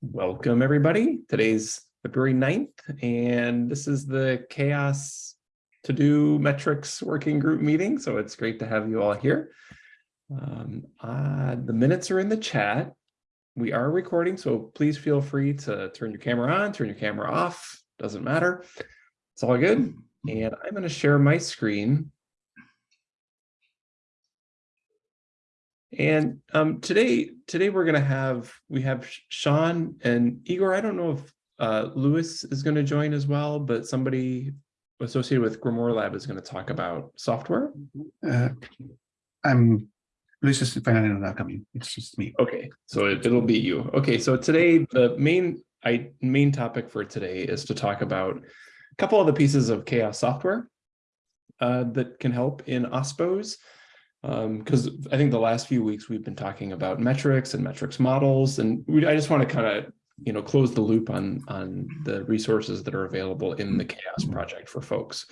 Welcome, everybody. Today's February 9th, and this is the CHAOSS to-do metrics working group meeting. So it's great to have you all here. Um, uh, the minutes are in the chat. We are recording, so please feel free to turn your camera on, turn your camera off. Doesn't matter. It's all good. And I'm going to share my screen. And um, today, today we're going to have, we have Sean and Igor. I don't know if uh, Luis is going to join as well, but somebody associated with Grimoire Lab is going to talk about software. Uh, I'm Luis is finally not coming. It's just me. Okay, so it, it'll be you. Okay, so today the main I main topic for today is to talk about a couple of the pieces of CHAOSS software uh, that can help in OSPOs because um, I think the last few weeks we've been talking about metrics and metrics models, and we, I just want to kind of you know close the loop on on the resources that are available in the CHAOSS project for folks.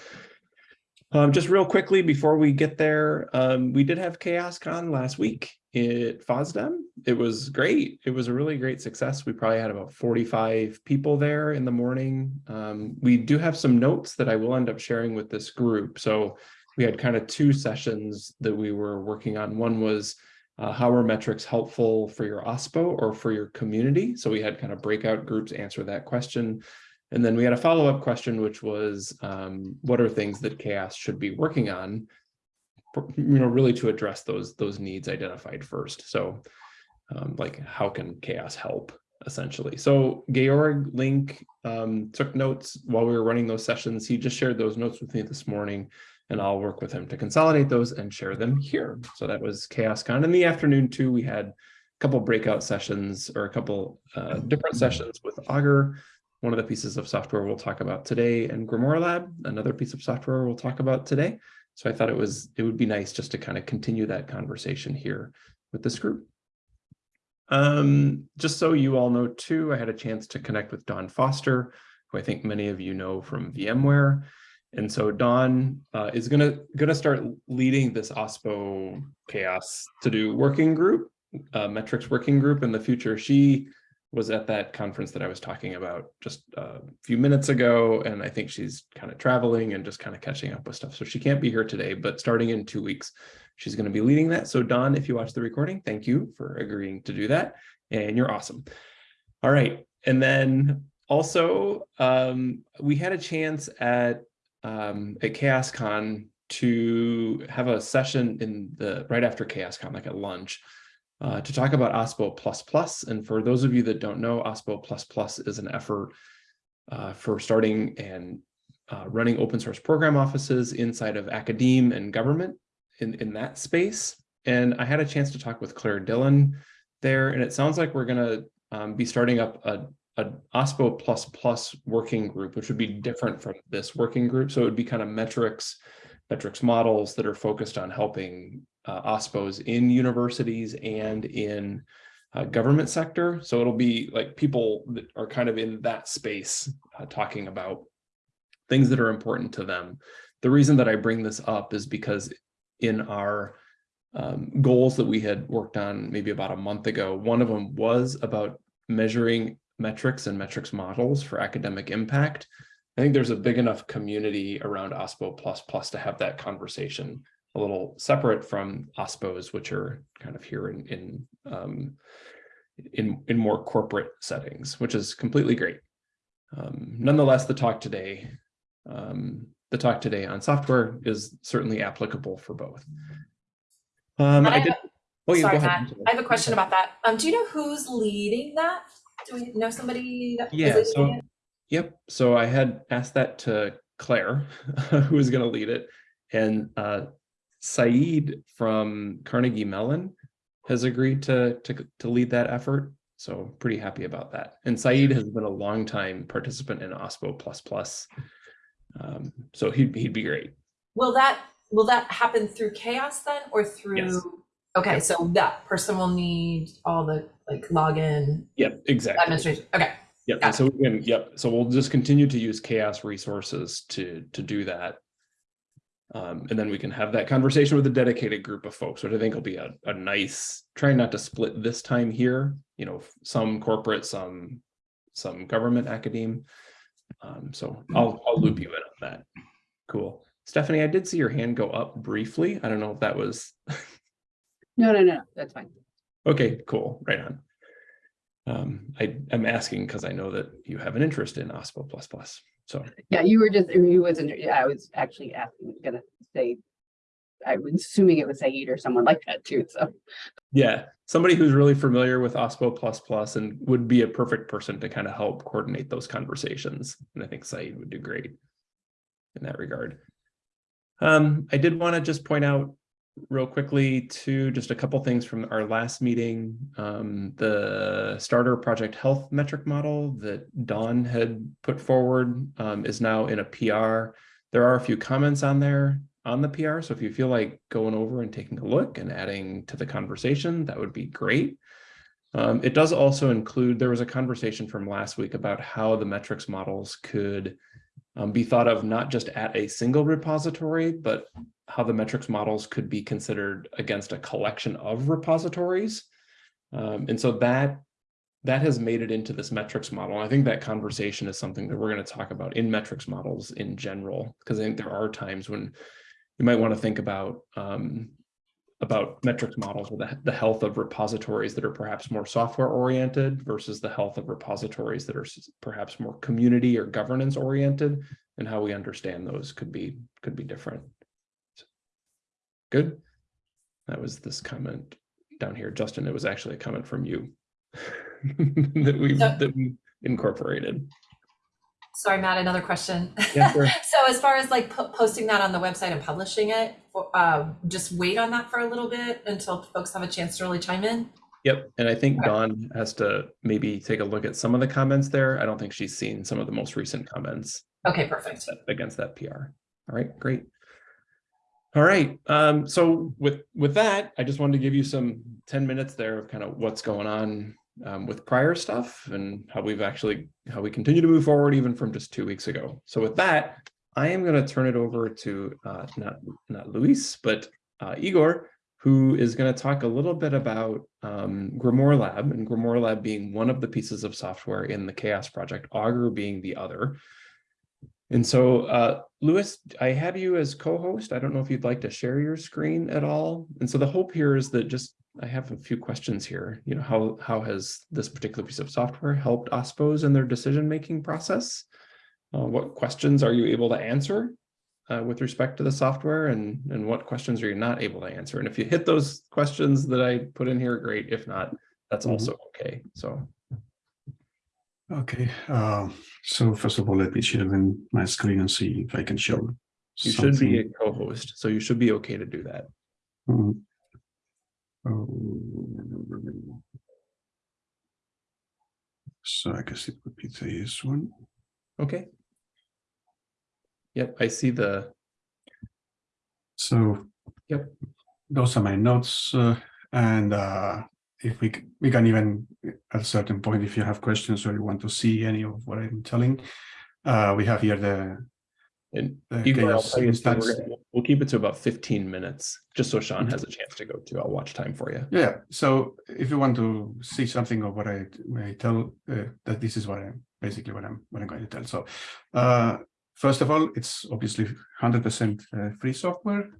Um, just real quickly before we get there, um, we did have CHAOSScon last week at FOSDEM. It was great. It was a really great success. We probably had about 45 people there in the morning. Um, we do have some notes that I will end up sharing with this group. So we had kind of two sessions that we were working on. One was uh, how are metrics helpful for your OSPO or for your community? So we had kind of breakout groups answer that question. And then we had a follow-up question, which was, um, what are things that CHAOSS should be working on, for, you know, really to address those, those needs identified first. So um, like, how can CHAOSS help, essentially? So Georg Link um, took notes while we were running those sessions. He just shared those notes with me this morning and I'll work with him to consolidate those and share them here. So that was CHAOSScon. In the afternoon too, we had a couple breakout sessions or a couple uh, different sessions with Augur, one of the pieces of software we'll talk about today, and Grimoire Lab, another piece of software we'll talk about today. So I thought it was it would be nice just to kind of continue that conversation here with this group. Um, just so you all know too, I had a chance to connect with Dawn Foster, who I think many of you know from VMware. And so Dawn uh, is gonna gonna start leading this OSPO CHAOSS to do working group, uh, metrics working group in the future. She was at that conference that I was talking about just a few minutes ago, and I think she's kind of traveling and just kind of catching up with stuff. So she can't be here today, but starting in two weeks, she's going to be leading that. So Dawn, if you watch the recording, thank you for agreeing to do that, and you're awesome. All right, and then also um, we had a chance at um, at CHAOSScon to have a session in the right after CHAOSScon, like at lunch, uh, to talk about OSPO++. And for those of you that don't know, OSPO++ Plus is an effort uh, for starting and uh, running open source program offices inside of academe and government in, in that space. And I had a chance to talk with Clare Dillon there, and it sounds like we're going to um, be starting up a, a OSPO++ plus working group, which would be different from this working group. So it would be kind of metrics, metrics models that are focused on helping uh, OSPOs in universities and in uh, government sector. So it'll be like people that are kind of in that space uh, talking about things that are important to them. The reason that I bring this up is because in our um, goals that we had worked on maybe about a month ago, one of them was about measuring metrics and metrics models for academic impact. I think there's a big enough community around OSPO++ Plus to have that conversation a little separate from OSPOs, which are kind of here in in um, in, in more corporate settings, which is completely great. Um, nonetheless, the talk today, um, the talk today on software is certainly applicable for both. Um, I, I did. Oh, sorry, Matt. I have a question about that. Um, do you know who's leading that? Do we know somebody that yeah, so, it? Yep. So I had asked that to Clare, who was going to lead it. And uh, Sayeed from Carnegie Mellon has agreed to, to, to lead that effort. So pretty happy about that. And Sayeed has been a long time participant in OSPO++. Um, so he'd, he'd be great. Will that will that happen through CHAOSS then or through yes. Okay, yep. so that person will need all the like login. Yep, exactly. Administration. Okay. Yep. And so we can, yep. So we'll just continue to use CHAOSS resources to to do that. Um, and then we can have that conversation with a dedicated group of folks, which I think will be a, a nice, trying not to split this time here, you know, some corporate, some, some government academe. Um, so I'll, I'll loop you in on that. Cool. Stephanie, I did see your hand go up briefly. I don't know if that was, No, no, no, that's fine. Okay, cool, right on. Um, I am asking because I know that you have an interest in OSPO plus plus, so. Yeah, you were just, you wasn't, yeah, I was actually asking, gonna say. I was assuming it was Sayeed or someone like that too, so. Yeah, somebody who's really familiar with OSPO plus plus and would be a perfect person to kind of help coordinate those conversations. And I think Sayeed would do great in that regard. Um, I did want to just point out real quickly to just a couple things from our last meeting. Um, the starter project health metric model that Dawn had put forward um, is now in a PR. There are a few comments on there on the PR. So if you feel like going over and taking a look and adding to the conversation, that would be great. Um, it does also include, there was a conversation from last week about how the metrics models could um, be thought of not just at a single repository, but how the metrics models could be considered against a collection of repositories. Um, and so that that has made it into this metrics model. I think that conversation is something that we're going to talk about in metrics models in general, because I think there are times when you might want to think about um, about metrics models with the, the health of repositories that are perhaps more software oriented versus the health of repositories that are perhaps more community or governance oriented and how we understand those could be could be different. Good. That was this comment down here. Justin, it was actually a comment from you that we So- that we incorporated. Sorry, Matt, another question. Yeah, sure. So as far as like po- posting that on the website and publishing it, uh, just wait on that for a little bit until folks have a chance to really chime in? Yep, and I think Okay. Dawn has to maybe take a look at some of the comments there. I don't think she's seen some of the most recent comments Okay, perfect. against that PR. All right, great. All right, um, so with with that, I just wanted to give you some 10 minutes there of kind of what's going on um, with prior stuff and how we've actually how we continue to move forward even from just two weeks ago. So with that, I am going to turn it over to uh, not not Luis, but uh, Igor, who is going to talk a little bit about um, Grimoire Lab and Grimoire Lab being one of the pieces of software in the CHAOSS project, Augur being the other. And so, uh, I have you as co-host. I don't know if you'd like to share your screen at all. And so the hope here is that just, I have a few questions here. You know, how, how has this particular piece of software helped OSPOs in their decision-making process? Uh, what questions are you able to answer uh, with respect to the software and, and what questions are you not able to answer? And if you hit those questions that I put in here, great. If not, that's Mhm. also okay. So, Okay, uh, so first of all, let me share in my screen and see if I can show. you should be a co-host, so you should be okay to do that. Mm. Oh. So I guess it would be this one. Okay. Yep, I see the, So. Yep. Those are my notes, uh, and uh, if we, we can even, at a certain point, if you have questions or you want to see any of what I'm telling. Uh, we have here the. and the Igor, I'll chaos tell you, too, we're instance. gonna- we'll keep it to about fifteen minutes, just so Sean Mhm. has a chance to go too. I'll watch time for you. Yeah, so if you want to see something of what I, I tell, uh, that this is what I'm, basically what I'm, what I'm going to tell. So, uh, first of all, it's obviously hundred percent uh, free software,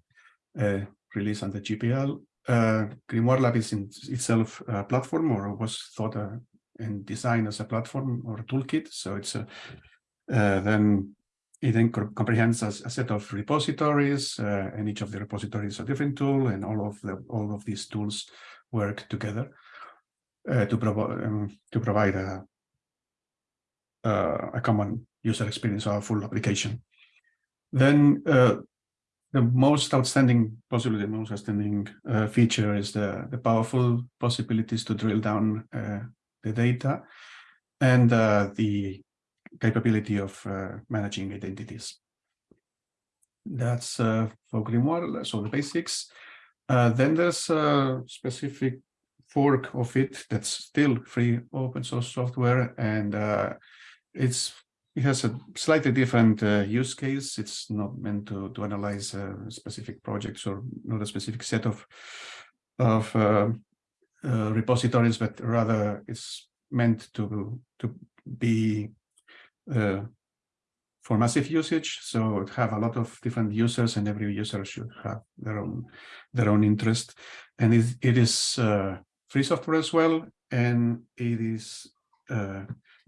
uh, released under GPL. Uh, Grimoire Lab is in itself a platform or was thought and designed as a platform or a toolkit. So it's a, then it then comprehends a, a set of repositories, uh, and each of the repositories a different tool, and all of the all of these tools work together uh, to provide um, to provide a uh, a common user experience or full application. Then uh, the most outstanding, possibly the most outstanding uh, feature is the the powerful possibilities to drill down uh, the data and uh, the capability of uh, managing identities. That's uh, for Grimoire, so the basics. Then there's a specific fork of it that's still free open source software, and it's it has a slightly different uh, use case. It's not meant to to analyze uh, specific projects or not a specific set of of uh, uh, repositories, but rather it's meant to to be uh, for massive usage. So it have a lot of different users, and every user should have their own their own interest. And it, it is uh, free software as well, and it is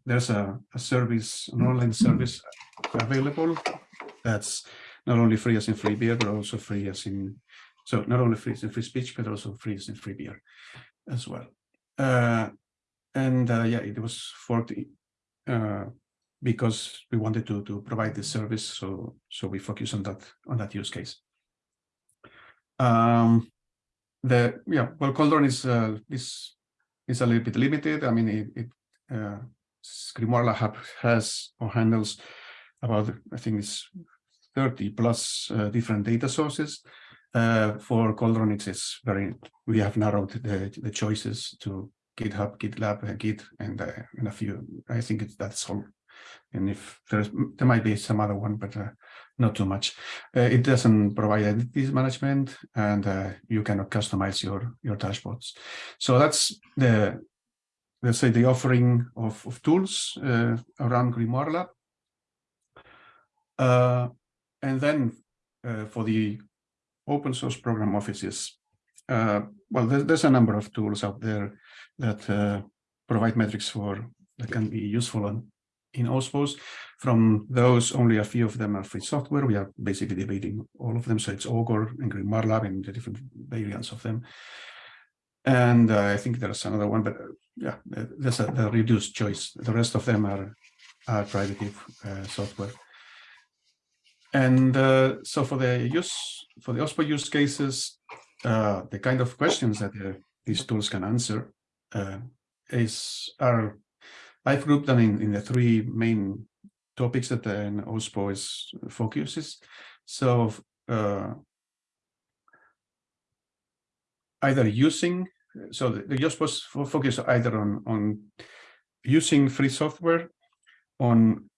there's a, a service, an online service available that's not only free as in free beer, but also free as in so not only free as in free speech, but also free as in free beer as well. Uh, and uh, yeah, it was forked uh, because we wanted to to provide this service, so so we focus on that on that use case. Um, the yeah, well, Cauldron is uh, is is a little bit limited. I mean, it, it uh, Grimoire Lab has or handles about I think it's 30 plus uh, different data sources. Uh, for Cauldron, it is very we have narrowed the the choices to GitHub, GitLab, uh, Git, and uh, and a few. I think it's that's all. And if there's there might be some other one, but uh, not too much. Uh, it doesn't provide entities management, and you cannot customize your your dashboards. So that's the let's say the offering of, of tools uh, around Grimoire Lab. Uh, and then uh, for the open source program offices, uh, well, there's, there's, a number of tools out there that uh, provide metrics for that can be useful on, in OSPOS. From those, only a few of them are free software. We are basically debating all of them. So it's Augur and Grimoire Lab and the different variants of them. And uh, I think there's another one, but yeah, there's a, reduced choice. The rest of them are, are private uh, software. And uh, so for the use, for the OSPO use cases, uh, the kind of questions that uh, these tools can answer is are I've grouped them in, in the three main topics that an OSPO is focuses. So either using so the, the JOSPOS focus either on on using free software, on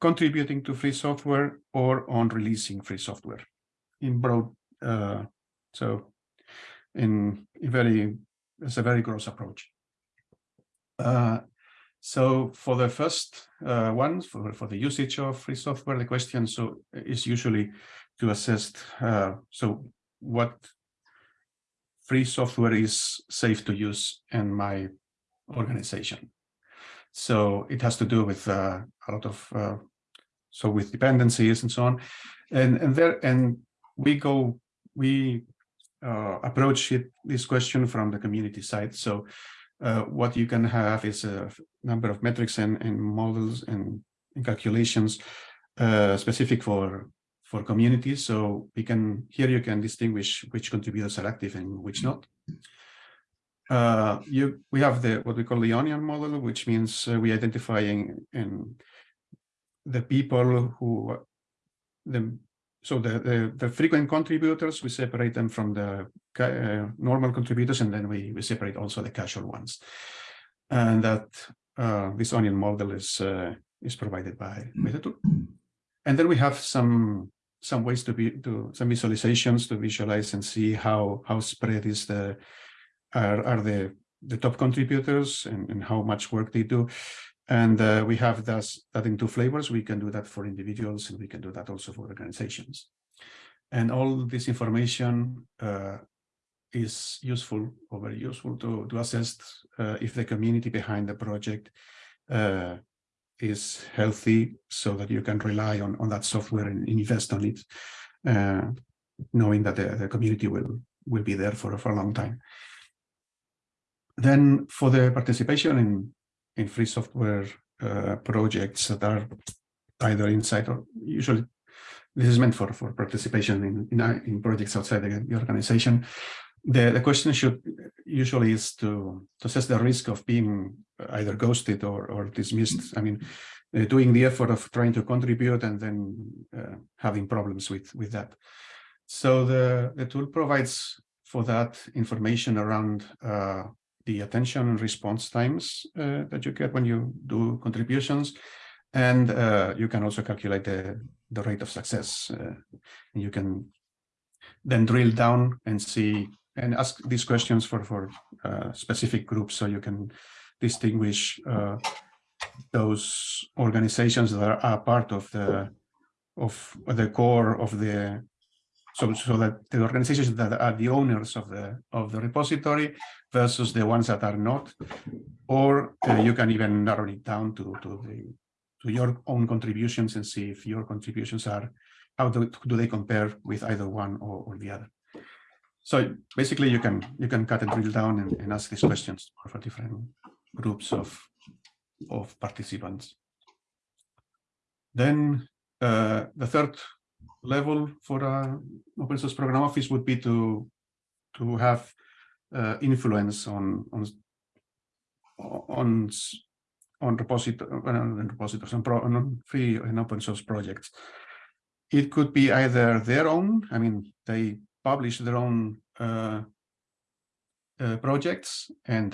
contributing to free software, or on releasing free software in broad. Uh, so in, in very it's a very gross approach. Uh, so for the first uh, one, for, for the usage of free software, the question so is usually to assess, uh, so what free software is safe to use in my organization. So it has to do with uh, a lot of, uh, so with dependencies and so on. And, and there, and we go, we uh, approach it, this question from the community side. So uh, what you can have is a number of metrics and, and models and, and calculations uh, specific for for communities. So we can here you can distinguish which contributors are active and which not. Uh, you we have the what we call the onion model, which means uh, we identifying in the people who the so the, the, the frequent contributors we separate them from the uh, normal contributors and then we we separate also the casual ones and that uh, this onion model is uh, is provided by, MetaTool. and then we have some some ways to be to some visualizations to visualize and see how how spread is the are, are the the top contributors and, and how much work they do. And uh, we have this, that in two flavors. We can do that for individuals and we can do that also for organizations. And all this information uh, is useful or very useful to to assess uh, if the community behind the project uh, is healthy so that you can rely on, on that software and invest on it, uh, knowing that the, the community will, will be there for, for a long time. Then for the participation in, in free software uh, projects that are either inside or usually this is meant for, for participation in, in, in projects outside the, the organization. The, the question should usually is to, to assess the risk of being either ghosted or, or dismissed. I mean, uh, doing the effort of trying to contribute and then uh, having problems with, with that. So the, the tool provides for that information around uh, the attention and response times uh, that you get when you do contributions And uh, you can also calculate the, the rate of success. Uh, and you can then drill down and see and ask these questions for, for uh, specific groups so you can distinguish uh, those organizations that are, are part of the of the core of the so so that the organizations that are the owners of the of the repository versus the ones that are not or uh, you can even narrow it down to to the to your own contributions and see if your contributions are how do, do they compare with either one or, or the other so basically you can you can cut and drill down and, and ask these questions for different groups of of participants then uh, the third level for an open source program office would be to to have uh, influence on on on on repository on repositories on, pro, on free and open source projects. It could be either their own. I mean, they publish their own uh, uh, projects and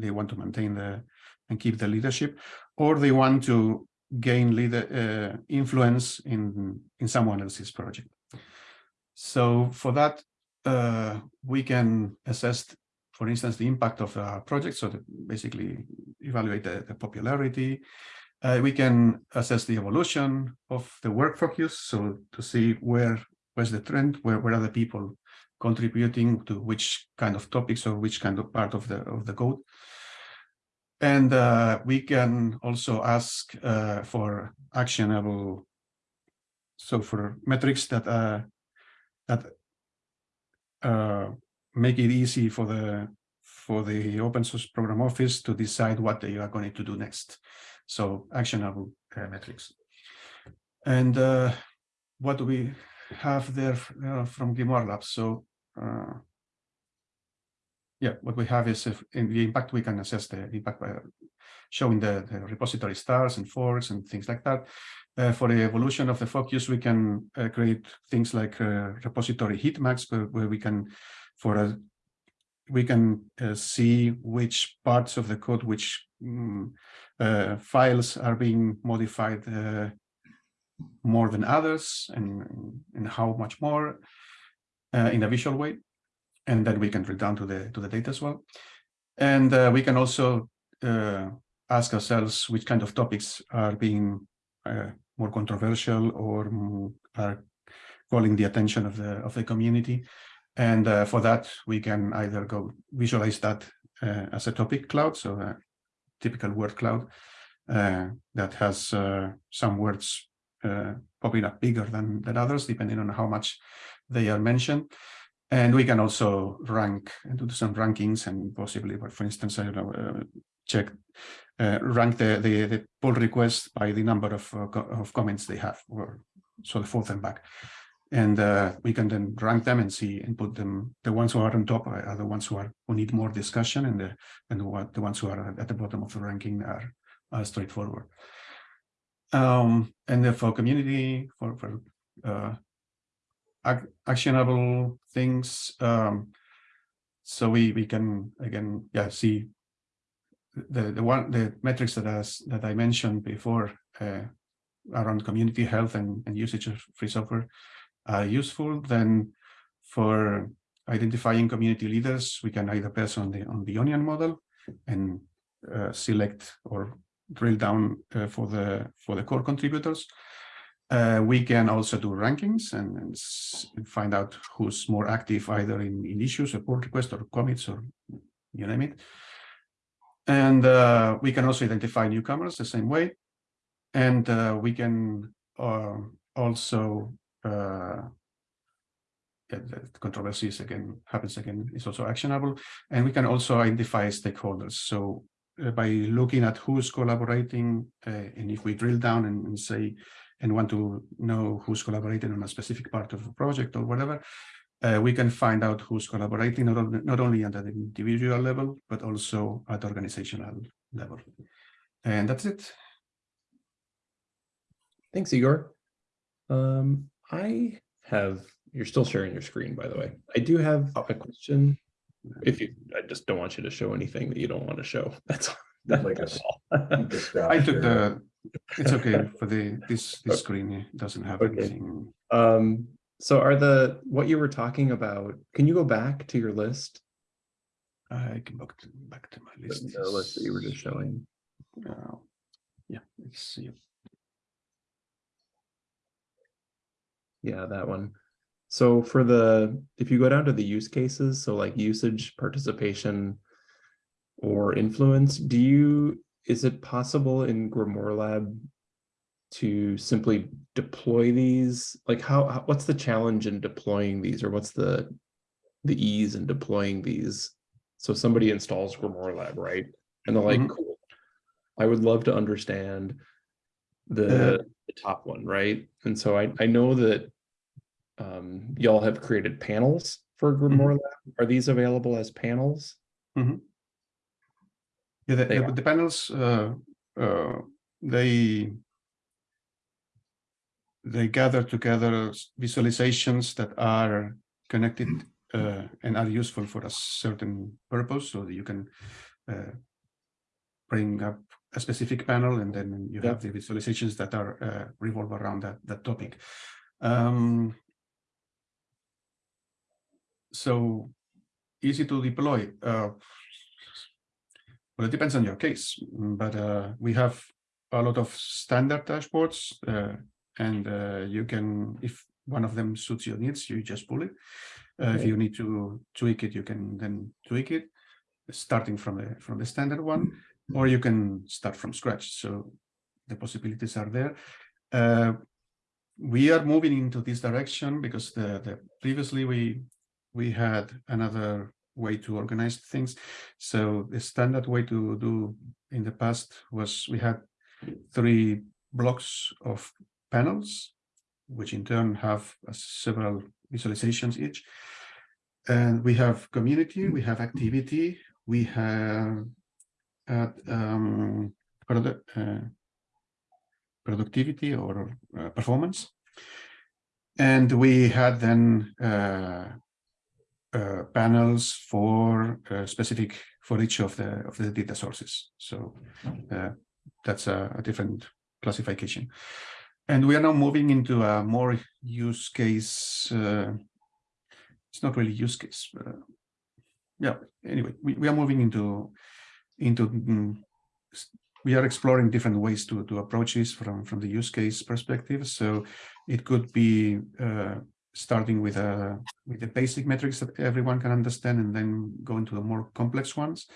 they want to maintain the and keep the leadership, or they want to gain leader uh, influence in in someone else's project. So for that, uh, we can assess, for instance, the impact of a project. So basically evaluate the, the popularity. Uh, we can assess the evolution of the work focus. So to see where where's the trend, where where are the people contributing to which kind of topics or which kind of part of the of the code. And uh, we can also ask uh, for actionable, so for metrics that uh, that uh, make it easy for the for the open source program office to decide what they are going to do next. So actionable uh, metrics. And uh, what do we have there from Grimoire Labs? So uh, yeah, what we have is if in the impact, we can assess the impact by showing the, the repository stars and forks and things like that. Uh, for the evolution of the focus, we can uh, create things like uh, repository heat maps where, we can, for a, we can uh, see which parts of the code, which uh, files are being modified more than others and, and how much more in a visual way and then we can drill down to the to the data as well. And uh, we can also uh, ask ourselves which kind of topics are being uh, more controversial or are calling the attention of the of the community. And uh, for that, we can either go visualize that uh, as a topic cloud, so a typical word cloud uh, that has some words popping up bigger than, than others, depending on how much they are mentioned. And we can also rank and do some rankings and possibly, for instance, I don't know, uh, check, uh, rank the, the, the pull request by the number of, uh, of comments they have, or sort of forth and back. And uh, we can then rank them and see and put them, the ones who are on top are the ones who are who need more discussion and the and what the ones who are at the bottom of the ranking are, are straightforward. Um, and for community, for, for uh, ac actionable things. Um, so we we can again yeah see the the one the metrics that as that I mentioned before uh, around community health and, and usage of free software are useful. Then for identifying community leaders, we can either press on the on the onion model and uh, select or drill down uh, for the for the core contributors uh, we can also do rankings and, and, find out who's more active either in, in issues, or pull requests, or commits, or you name it. And uh, we can also identify newcomers the same way. And uh, we can uh, also uh, yeah, the controversies again happens again is also actionable. And we can also identify stakeholders. So by looking at who's collaborating, and if we drill down and, and say and want to know who's collaborating on a specific part of a project or whatever, uh, we can find out who's collaborating not, only, not only at the individual level, but also at organizational level. And that's it. Thanks, Igor. Um, I have, you're still sharing your screen, by the way. I do have a question. If you, I just don't want you to show anything that you don't want to show. That's, that's Like a all. I took the It's okay for the this this screen doesn't have Okay. anything. Um, so are the, what you were talking about, can you go back to your list? I can back to back to my The list. the list that you were just showing. Uh, yeah, let's see. Yeah, that one. So for the, if you go down to the use cases, so like usage, participation, or influence, do you, is it possible in Grimoire Lab to simply deploy these? Like how, how- what's the challenge in deploying these, or what's the, the ease in deploying these? So somebody installs Grimoire Lab, right? And they're like, Mhm. cool. I would love to understand the, the top one, right? And so I, I know that um, y'all have created panels for Grimoire Lab. Are these available as panels? Yeah, the, the, the panels, uh, uh, they they gather together visualizations that are connected uh, and are useful for a certain purpose, so that you can uh, bring up a specific panel, and then you Yeah. have the visualizations that are uh, revolve around that that topic. Um, so easy to deploy. Uh, well, it depends on your case, mm, but uh, we have a lot of standard dashboards, uh, and uh, you can, if one of them suits your needs, you just pull it. Uh, If you need to tweak it, you can then tweak it, starting from the from the standard one, or you can start from scratch. So the possibilities are there. Uh, we are moving into this direction because the, the previously we we had another way to organize things. So the standard way to do in the past was we had three blocks of panels, which in turn have uh, several visualizations each. And we have community, we have activity, we have uh, um, produ- uh, productivity or uh, performance. And we had then uh, panels for uh, specific for each of the of the data sources. So uh, that's a, a different classification. And we are now moving into a more use case. Uh, it's not really use case. Uh, yeah. Anyway, we, we are moving into into mm, we are exploring different ways to to approach this from from the use case perspective. So it could be uh, starting with a with the basic metrics that everyone can understand, and then go into the more complex ones,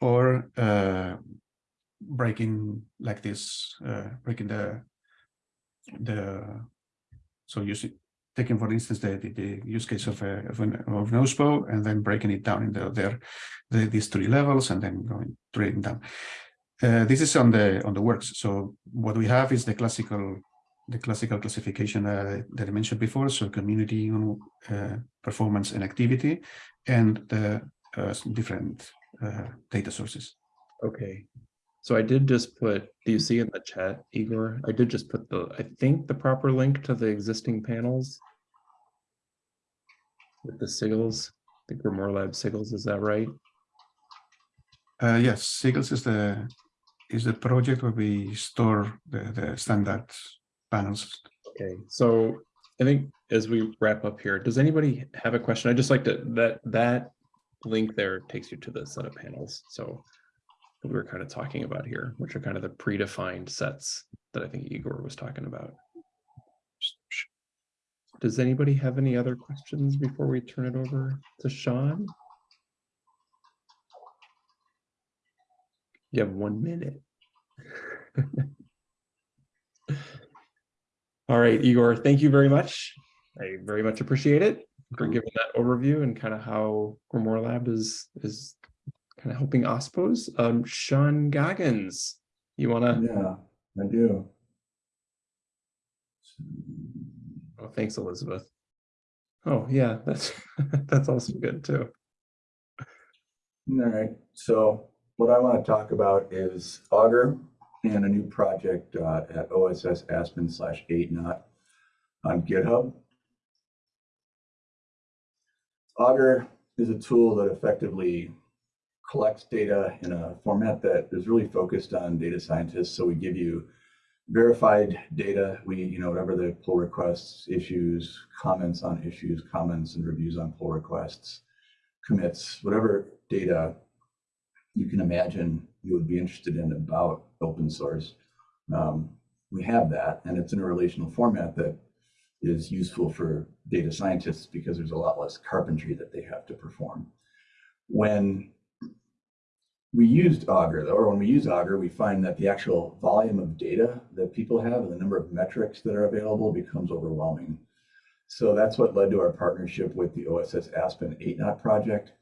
or uh, breaking like this, uh, breaking the the so using taking for instance the, the, the use case of a, of an of an OSPO and then breaking it down into their the, these three levels and then going trading down. Uh, this is on the on the works. So what we have is the classical the classical classification uh, that I mentioned before. So community, uh, performance, and activity, and the uh, different uh, data sources. Okay. So I did just put, do you see in the chat, Igor? I did just put the, I think the proper link to the existing panels. With the sigils, the Grimoire Lab sigils, is that right? Uh, yes, Sigils is the is the project where we store the, the standard panels. Okay, so I think as we wrap up here, does anybody have a question? I just like to, that, that link there takes you to the set of panels, so. We were kind of talking about here, which are kind of the predefined sets that I think Igor was talking about. Does anybody have any other questions before we turn it over to Sean? You have one minute. All right, Igor, thank you very much. I very much appreciate it for giving that overview and kind of how Grimoire Lab is is kind of helping OSPOs. Um, Sean Goggins, you wanna, Yeah, I do. oh, thanks, Elizabeth. Oh, yeah, that's, that's also good too. All right, so what I want to talk about is Augur and a new project uh, at OSS Aspen slash 8Knot on GitHub. Augur is a tool that effectively collects data in a format that is really focused on data scientists. So we give you verified data. We, you know, whatever the pull requests, issues, comments on issues, comments and reviews on pull requests, commits, whatever data you can imagine you would be interested in about open source. Um, we have that, and it's in a relational format that is useful for data scientists because there's a lot less carpentry that they have to perform. When we used Augur, though, or when we use Augur, we find that the actual volume of data that people have and the number of metrics that are available becomes overwhelming. So that's what led to our partnership with the OSS Aspen 8Knot project.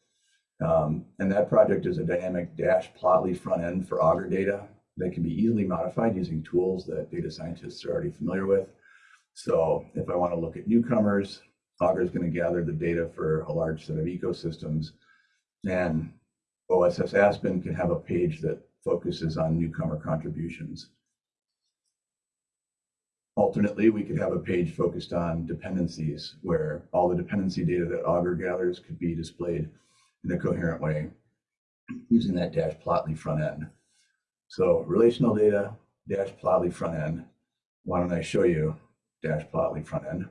Um, and that project is a dynamic dash plotly front end for Augur data that can be easily modified using tools that data scientists are already familiar with. So if I want to look at newcomers, Augur is going to gather the data for a large set of ecosystems. And OSS Aspen can have a page that focuses on newcomer contributions. Alternately, we could have a page focused on dependencies where all the dependency data that Augur gathers could be displayed in a coherent way using that dash plotly front end. So relational data, dash plotly front end. Why don't I show you dash plotly front end?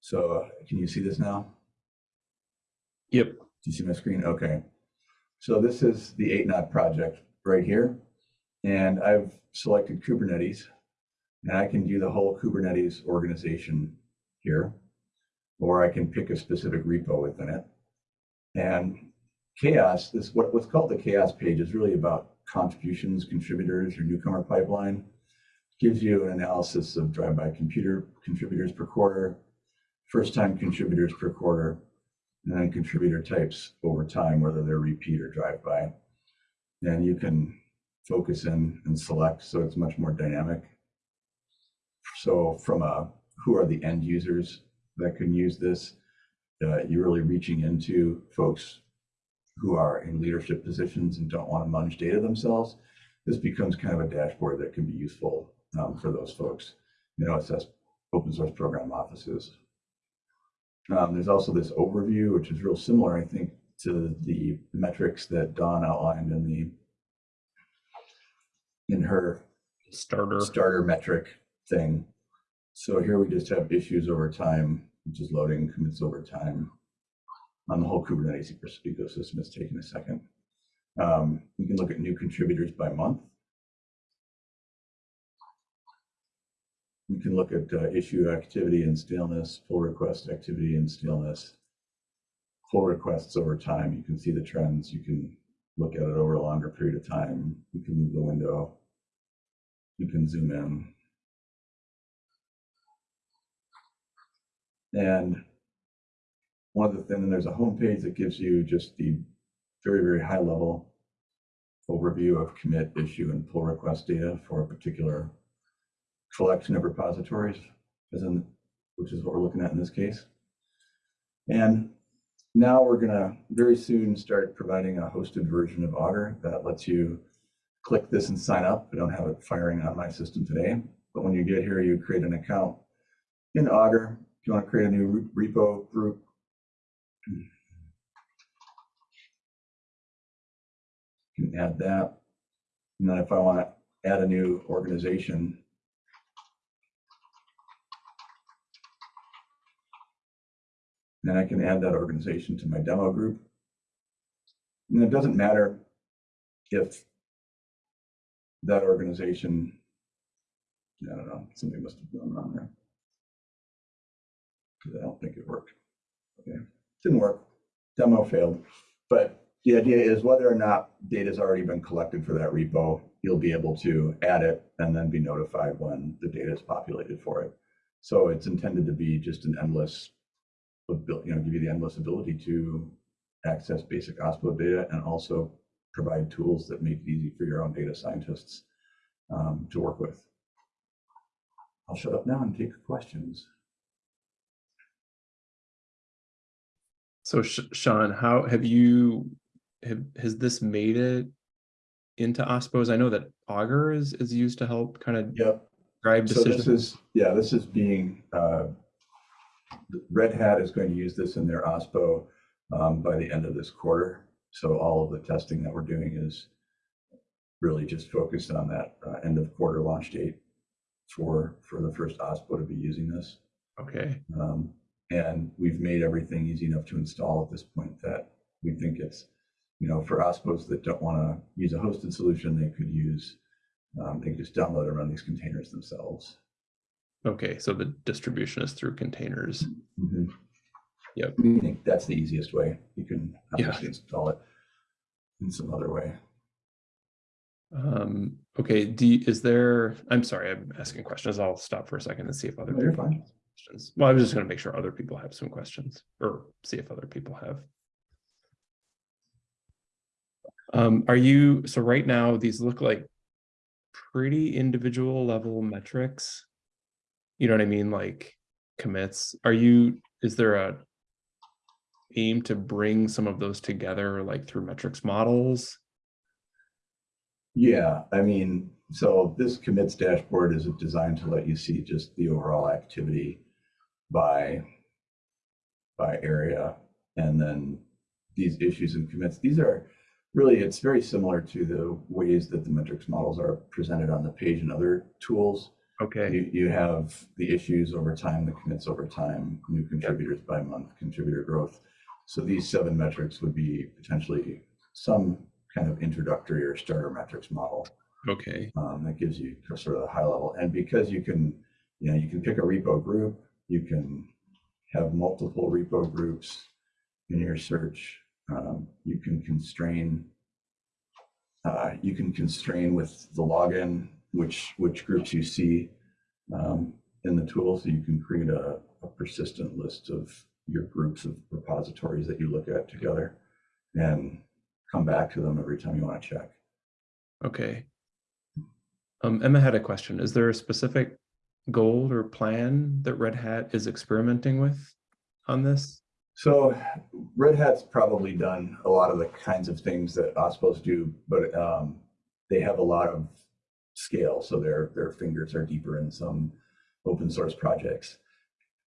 So can you see this now? Yep. Do you see my screen? Okay. So this is the 8Knot project right here. And I've selected Kubernetes. And I can do the whole Kubernetes organization here. Or I can pick a specific repo within it. And CHAOSS, this what, what's called the CHAOSS page is really about contributions, contributors, your newcomer pipeline. Gives you an analysis of drive-by computer contributors per quarter, first-time contributors per quarter, and then contributor types over time, whether they're repeat or drive-by. And you can focus in and select, so it's much more dynamic. So from a, who are the end users that can use this? Uh, you're really reaching into folks who are in leadership positions and don't want to munch data themselves. This becomes kind of a dashboard that can be useful um, for those folks. You know, it says open source program offices. Um, there's also this overview, which is real similar, I think, to the metrics that Dawn outlined in the in her Starter. starter metric thing. So here we just have issues over time, which is loading commits over time on the whole Kubernetes ecosystem. It's taking a second. Um, we can look at new contributors by month. You can look at uh, issue activity and staleness, pull request activity and staleness, pull requests over time. You can see the trends. You can look at it over a longer period of time. You can move the window. You can zoom in. And one of the things, and there's a home page that gives you just the very, very high level overview of commit, issue, and pull request data for a particular collection of repositories, in, which is what we're looking at in this case. And now we're gonna very soon start providing a hosted version of Augur that lets you click this and sign up. I don't have it firing on my system today, but when you get here, you create an account in Augur. If you want to create a new repo group, can add that. And then if I want to add a new organization, then I can add that organization to my demo group. And it doesn't matter if that organization, I don't know, something must have gone wrong there. Because I don't think it worked. Okay, didn't work. Demo failed. But the idea is whether or not data has already been collected for that repo, you'll be able to add it and then be notified when the data is populated for it. So it's intended to be just an endless, you know, give you the endless ability to access basic OSPO data and also provide tools that make it easy for your own data scientists um, to work with. I'll shut up now and take questions. So Sh- Sean, how have you, have, has this made it into OSPOs? I know that Augur is, is used to help kind of Yep. drive So this is, yeah, this is being, uh, Red Hat is going to use this in their OSPO um, by the end of this quarter. So all of the testing that we're doing is really just focused on that uh, end of quarter launch date for, for the first OSPO to be using this. Okay, Um, and we've made everything easy enough to install at this point that we think it's, you know, for OSPOs that don't want to use a hosted solution, they could use, um, they could just download and run these containers themselves. okay, so the distribution is through containers. Yep. We think that's the easiest way. You can Yeah. install it in some other way. Um, okay, do, you- is there, I'm sorry, I'm asking questions. I'll stop for a second and see if other No, people questions. Well, I was just gonna make sure other people have some questions or see if other people have. Um, are you, so right now, these look like pretty individual level metrics. You know what I mean? Like commits, are you, is there a aim to bring some of those together like through metrics models? Yeah, I mean, so this commits dashboard is designed to let you see just the overall activity by by area and then these issues and commits. These are really, it's very similar to the ways that the metrics models are presented on the page and other tools. Okay, You, you have the issues over time, the commits over time, new contributors by month, contributor growth. So these seven metrics would be potentially some kind of introductory or starter metrics model okay, um, that gives you sort of the high level. And because you can, you know, you can pick a repo group, you can have multiple repo groups in your search. Um, you can constrain, uh, you can constrain with the login, which, which groups you see um, in the tool. So you can create a, a persistent list of your groups of repositories that you look at together and come back to them every time you want to check. okay. Um, Emma had a question. Is there a specific goal or plan that Red Hat is experimenting with on this? So Red Hat's probably done a lot of the kinds of things that OSPOs do, but um, they have a lot of scale. So their their fingers are deeper in some open source projects.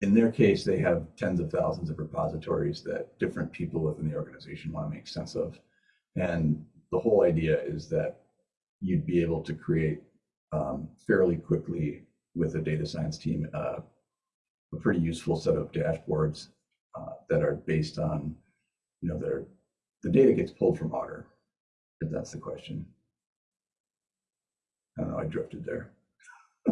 In their case, they have tens of thousands of repositories that different people within the organization want to make sense of. And the whole idea is that you'd be able to create um, fairly quickly with a data science team uh, a pretty useful set of dashboards uh, that are based on, you know, that are, the data gets pulled from Augur, if that's the question. I don't know, I drifted there.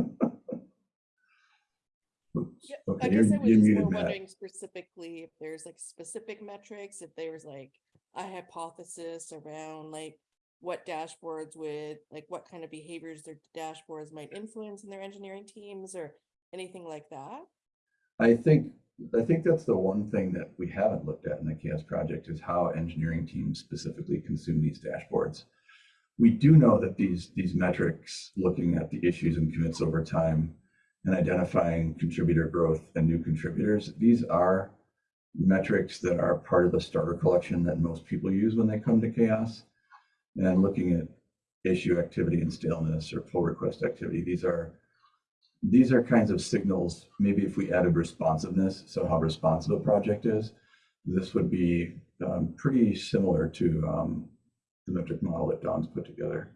Oops. Yeah, Okay, I guess I was just more Matt. wondering specifically if there's like specific metrics, if there's like a hypothesis around like what dashboards would, like what kind of behaviors their dashboards might influence in their engineering teams or anything like that? I think, I think that's the one thing that we haven't looked at in the CHAOSS project is how engineering teams specifically consume these dashboards. We do know that these, these metrics, looking at the issues and commits over time and identifying contributor growth and new contributors, these are metrics that are part of the starter collection that most people use when they come to CHAOSS. And looking at issue activity and staleness or pull request activity, these are these are kinds of signals, maybe if we added responsiveness, so how responsive a project is, this would be um, pretty similar to um, the metric model that Dawn's put together.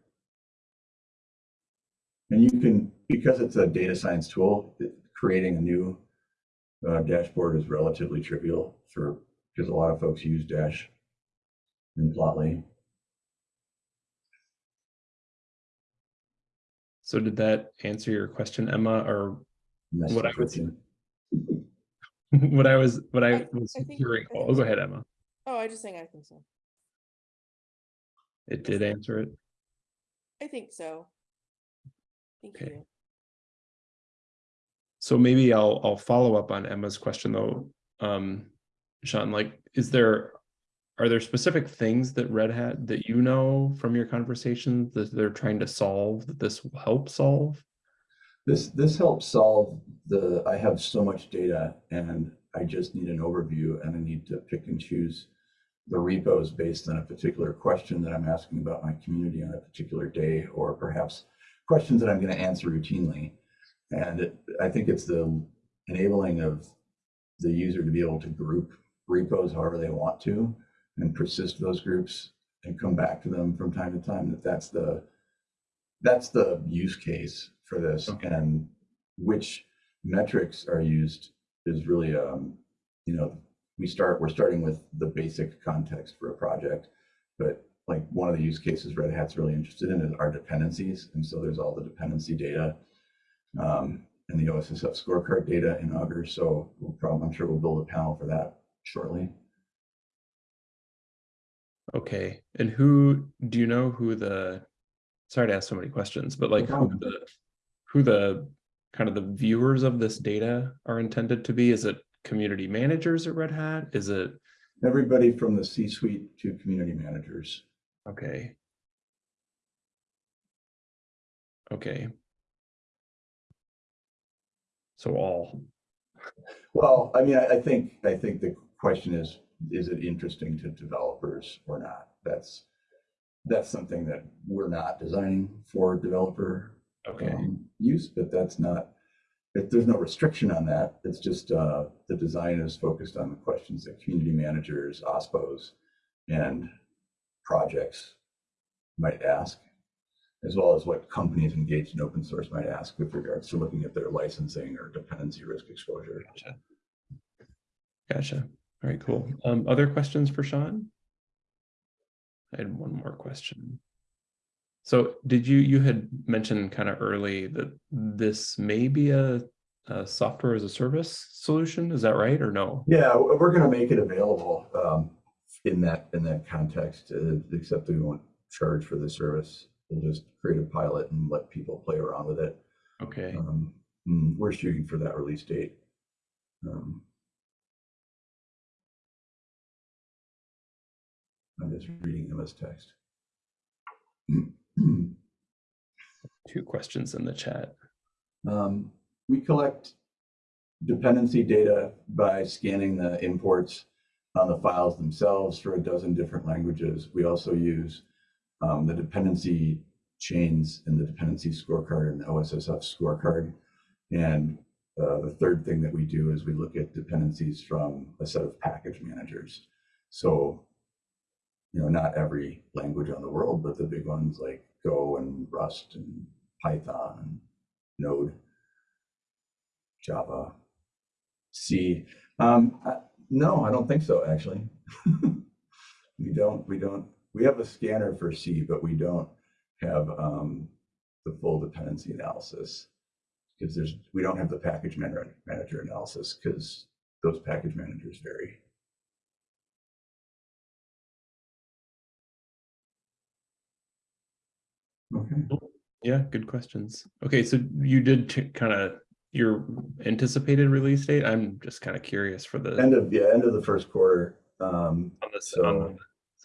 And you can, because it's a data science tool, it- creating a new uh, dashboard is relatively trivial for, because a lot of folks use Dash and Plotly. So did that answer your question, Emma, or Message What I would- switching. what I was, what I I- was I think- hearing? I think Oh, go ahead, Emma. Oh, I just saying, I think so. It did answer it. I think so. Thank Okay. you. So maybe I'll, I'll follow up on Emma's question though. Um, Sean, like, is there, are there specific things that Red Hat that you know from your conversations that they're trying to solve that this will help solve? This, this helps solve the, I have so much data and I just need an overview and I need to pick and choose the repos based on a particular question that I'm asking about my community on a particular day, or perhaps questions that I'm going to answer routinely. And it, I think it's the enabling of the user to be able to group repos however they want to and persist those groups and come back to them from time to time, that that's the, that's the use case for this. Okay. And which metrics are used is really, um, you know, we start, we're starting with the basic context for a project. But like one of the use cases Red Hat's really interested in is our dependencies. And so there's all the dependency data um, and the OSSF scorecard data in Augur. So we'll probably, I'm sure we'll build a panel for that shortly. Okay, and who, do you know who the, sorry to ask so many questions, but like who the, who the, kind of the viewers of this data are intended to be? Is it community managers at Red Hat? Is it, Everybody from the C-suite to community managers. okay. Okay. So all, Well, I mean, I, I think, I think the question is, is it interesting to developers or not? That's, that's something that we're not designing for developer okay, um, use, but that's not, if there's no restriction on that, it's just, uh, the design is focused on the questions that community managers, OSPOs, and projects might ask, as well as what companies engaged in open source might ask with regards to looking at their licensing or dependency risk exposure. gotcha. Gotcha, all right, cool. Um, other questions for Sean? I had one more question. So did you, you had mentioned kind of early that this may be a, a software as a service solution, is that right, or no? Yeah, we're gonna make it available um, in that, in that context, uh, except we won't charge for the service. We'll just create a pilot and let people play around with it. Okay, Um, mm, We're shooting for that release date. Um, I'm just reading them as text. two questions in the chat. Um, we collect dependency data by scanning the imports on the files themselves for a dozen different languages. We also use um, the dependency chains in the dependency scorecard and the OSSF scorecard. And uh, the third thing that we do is we look at dependencies from a set of package managers. So, you know, not every language on the world, but the big ones like Go and Rust and Python and Node, Java, C. Um, I- no, I don't think so, actually. we don't, we don't, we have a scanner for C, but we don't have um, the full dependency analysis because there's, we don't have the package manager, manager analysis because those package managers vary. Okay. Yeah, good questions. Okay, so you did kind of your anticipated release date. I'm just kind of curious for the End of, yeah, end of the first quarter. Um, on this so- on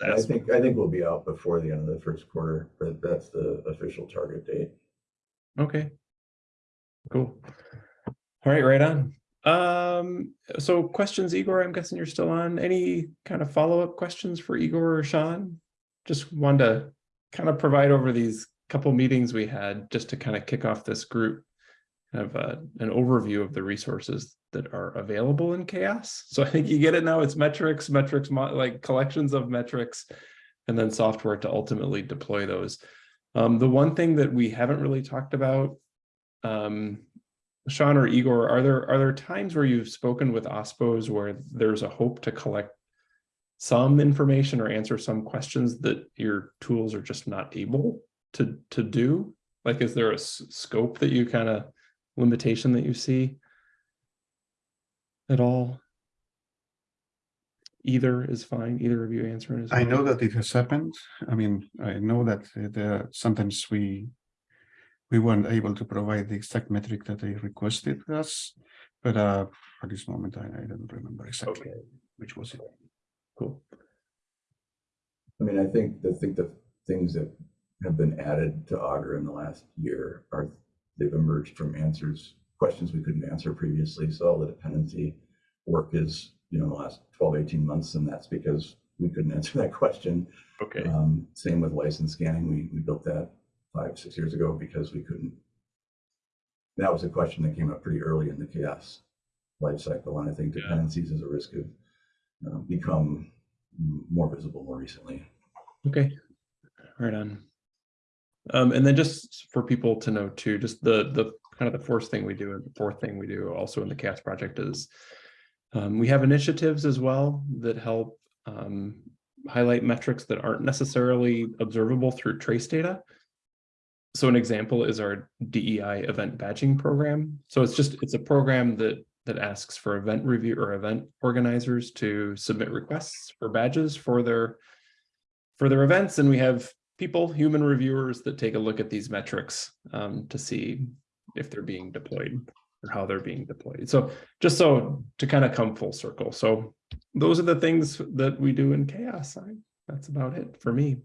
I think, I think we'll be out before the end of the first quarter, but that's the official target date. Okay. Cool. All right, right on. Um, so questions, Igor, I'm guessing you're still on. Any kind of follow-up questions for Igor or Sean? Just wanted to kind of provide over these couple meetings we had just to kind of kick off this group. Kind of uh, an overview of the resources that are available in CHAOSS. So I think you get it now. It's metrics, metrics, like collections of metrics, and then software to ultimately deploy those. Um, the one thing that we haven't really talked about, um, Sean or Igor, are there are there times where you've spoken with OSPOs where there's a hope to collect some information or answer some questions that your tools are just not able to to do? Like, is there a scope that you kind of limitation that you see at all? Either is fine. Either of you answering is I fine. know that it has happened. I mean, I know that uh, sometimes we we weren't able to provide the exact metric that they requested us, but uh, at this moment I, I don't remember exactly Okay, which was it. Cool. I mean, I think, I think the things that have been added to Augur in the last year are, they've emerged from answers, questions we couldn't answer previously. So all the dependency work is, you know, the last 12, 18 months, and that's because we couldn't answer that question. Okay, Um, same with license scanning. We, we built that five, six years ago because we couldn't. That was a question that came up pretty early in the CHAOSS life cycle. And I think Yeah. dependencies as a risk have uh, become more visible more recently. Okay, right on. Um, and then just for people to know too, just the, the kind of the fourth thing we do, and the fourth thing we do also in the CHAOSS project is um, we have initiatives as well that help um, highlight metrics that aren't necessarily observable through trace data. So an example is our DEI event badging program. So it's just, it's a program that that asks for event review or event organizers to submit requests for badges for their for their events. And we have people, human reviewers that take a look at these metrics um, to see if they're being deployed or how they're being deployed. So just so to kind of come full circle. So those are the things that we do in CHAOSS. I, that's about it for me.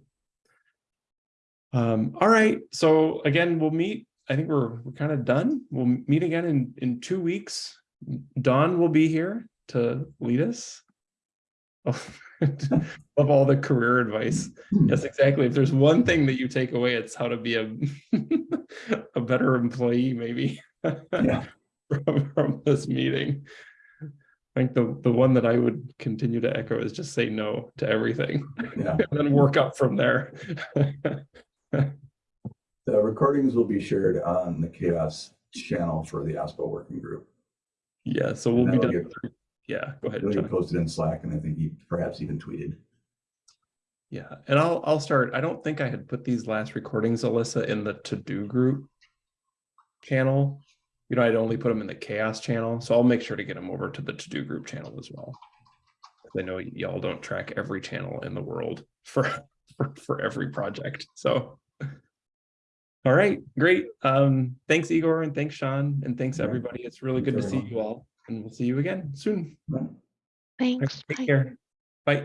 Um, all right. So again, we'll meet. I think we're we're kind of done. We'll meet again in in two weeks. Dawn will be here to lead us. of all the career advice. Hmm. Yes, exactly. If there's one thing that you take away, it's how to be a a better employee, maybe Yeah. from, from this meeting. I think the the one that I would continue to echo is just say no to everything Yeah. and then work up from there. The recordings will be shared on the CHAOSS channel for the OSPO working group. Yeah, so we'll be done. get- through- Yeah, go ahead. Get posted in Slack and I think he perhaps even tweeted. Yeah, and I'll I'll start. I don't think I had put these last recordings, Alyssa, in the TODO Group channel. You know, I'd only put them in the CHAOSS channel, so I'll make sure to get them over to the TODO Group channel as well. I know y'all don't track every channel in the world for for, for every project. So all right, great. Um, thanks, Igor, and thanks, Sean, and thanks everybody. It's really Thanks, good to see everyone. you all, and we'll see you again soon. Right. Thanks. Take Bye. care. Bye.